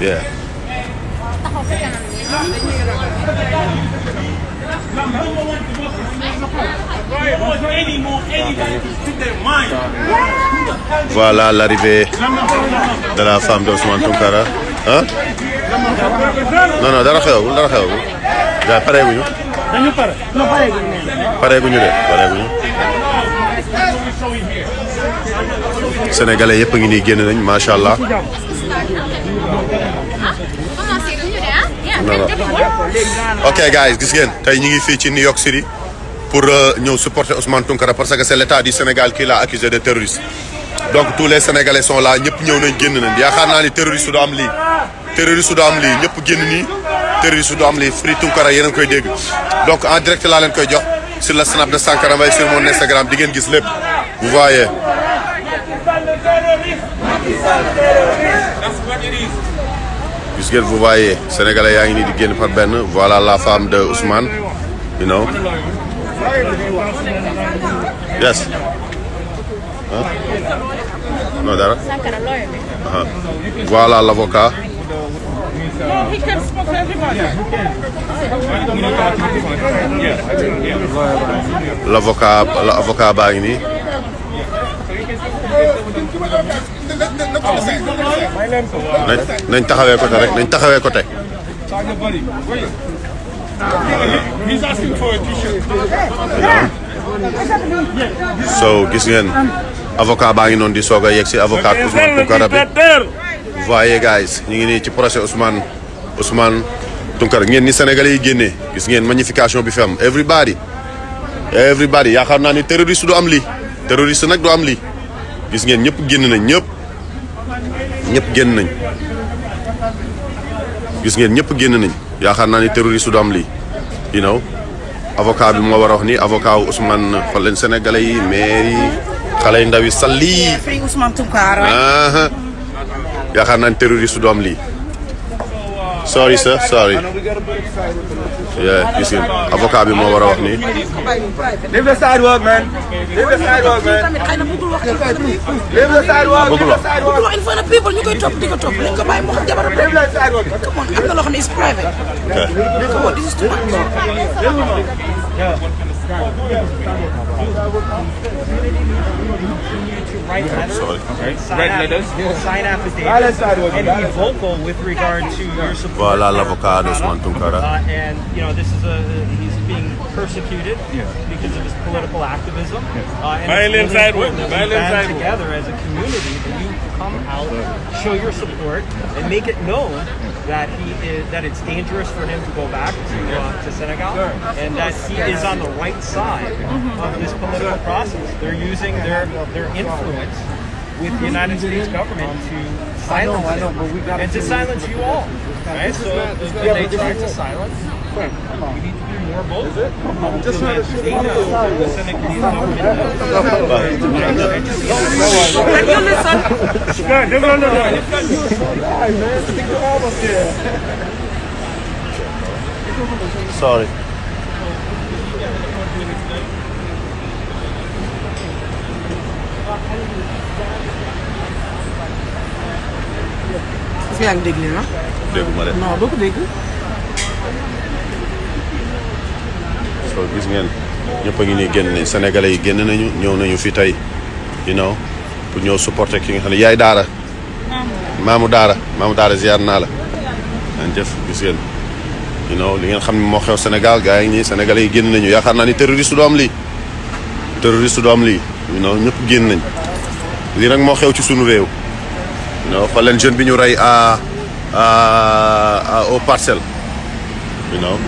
yeah voilà l'arrivée de la femme de Ousmane Tounkara. Ah non non dara xewagul dara dañu non pareeguñu. Sénégalais yëpp a ngi nii génn nañ macha ok guys gis ngeen. Tey ñu ngi fii ci New York City pour ñëw supporter Ousmane Tounkara parce que c'est l'état du Sénégal qui l'a accusé de terroriste. Donc tous les sénégalais sont là ñëpp ñëw nañ génn nañ. Yaakaar naa ni terroriste du am lii. Terroriste du am lii. Ñëpp génn nii. Terroriste du am lii. Free Tounkara yéen a ngi koy dégg. Donc en direct laa leen koy jox sur le snap de Sankara Mbaye sur mon Instagram. Di ngeen gis lépp. Vous voyez gis ngeen vous voyez sénégalais yaa ngi nii di génn par benn voilà la femme de Ousmane you know yes Huh? non dara bi. Aha. voilà l'avocat he can l'avocat l'avocat nañ taxawee côté rek nañ taxawee côté so gis ngeen avocat baa ngi noonu di soog a yegg si avocat Ousmane Tounkara bi voyez guys. Ñu ngi nii ci procès Ousmane Ousmane Tounkara ngeen ni sénégalais yi génnee gis ngeen magnification bi fi am everybody. Everybody yaakaar naa ni terroriste du am lii terroriste nag du am lii gis ngeen ñëpp génn nañ ñëpp ñëpp génn nañ. Gis ngeen ñëpp génn nañ. Yaakaar naa ni terroriste du am lii you know. Avocat bi moo war a wax ni avocat wu Ousmane xool leen sénégalais yi maire yi xale yu ndaw yi yaakaar naa ni terroriste du am lii sorry sir. Sorry. Yeah gis ngeen avocat bi moo war a wax ni. Leave the sidewalk, man. Leave the sidewalk, man. tamit xëy na bëggul Leave the sidewalk. bëggul wax bëggul wax in front of people ñu koy topp di ko topp. Nañ ko bàyyi mu xam jabaram Leave the sidewalk. come on am na loo xam ne is private. Come on this is too much write letters, Sorry. sign, Write aff- letters? sign affidavits, and be vocal with regard to your support. Voilà l'avocat d'Ousmane Tounkara. Uh, and you know, this is a he's being persecuted because of his political activism. Uh, and Violent it's really important that we band together as a community that you come out, show your support, and make it known that he is that it's dangerous for him to go back to uh, to Senegal, and that he is on the right side of this political process. They're using their their influence with the United States government to silence know, know, but we got and to silence you all. Right? So they try to silence, we need to do more Both. Sorry. Est-ce que yaa ngi dégg lii na dégguma de. Non doo ko dégg. So gis ngeen ñëpp a ngi nii génn nañ sénégalais yi génn nañu ñëw nañu fi tey you know pour ñëw supporter ki nga xam ne yaay daara. Maamu daara. Maamu daara ziar naa la. An jëf gis ngeen. You know li ngeen xam ne moo xew Sénégal gars yi nii sénégalais yi génn nañu. Yaakaar naa ni terroriste du am lii. Terroriste du am lii. Know ñëpp génn nañ. Lii nag moo xew ci sunu réew. Know xool leen jeune bi ñu rey à à à au parcelle you know.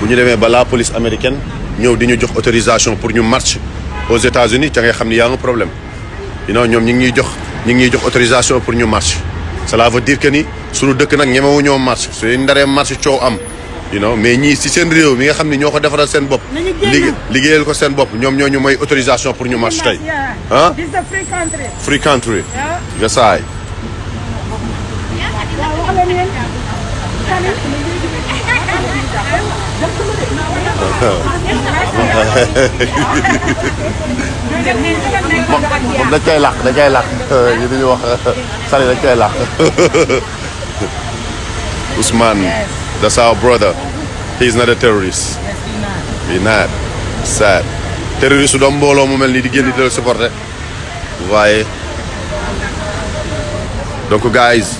Bu ñu demee ba la police américaine ñëw di ñu jox autorisation pour ñu marche aux États-Unis ca ngay xam ni y a un problème. You know ñoom ñi ngi autorisation pour ñu marche. Cela veut dire que ni suñu dëkk nag ñemewu ñoo marche. Suñu ndaree marche coow am you know mais ñii si seen réew mi nga xam ne ñoo ko defaral seen bopp. Liggéey liggéeyal ko seen bopp. Ñoom ñoo ñu may autorisation pour ñu marche tey. Ah free country. free country. Nga saay moom dañ koy làq dañ koy làq. Ñu dañuy wax sali dañ koy làq. Ousmane that's our brother. He's not a terrorist. He not. Sad. Terroriste doom mbooloo mu mel nii di génn di la supporter waaye donc guys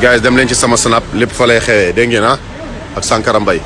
guys dem leen ci sama snap lépp fa lay xewee dégg ngeen ah? Ak Sankara Mbaye